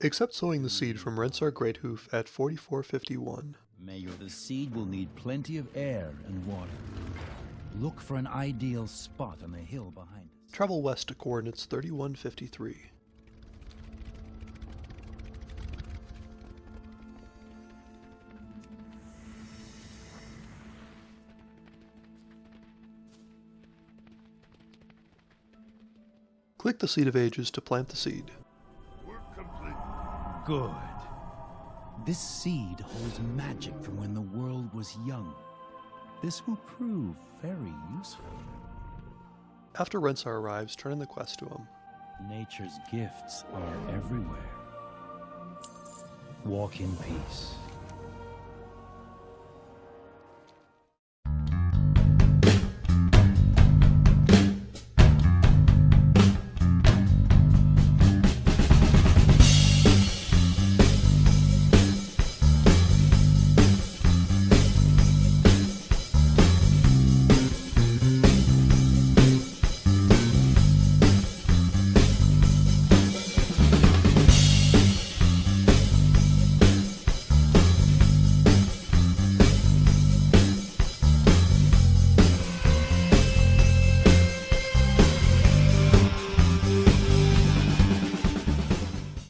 Accept sowing the seed from Rensar Greathoof at 4451. Mayor, the seed will need plenty of air and water. Look for an ideal spot on the hill behind us. Travel west to coordinates 3153. Click the Seed of Ages to plant the seed. Work complete. Good. This seed holds magic from when the world was young. This will prove very useful. After Rensar arrives, turn in the quest to him. Nature's gifts are everywhere. Walk in peace.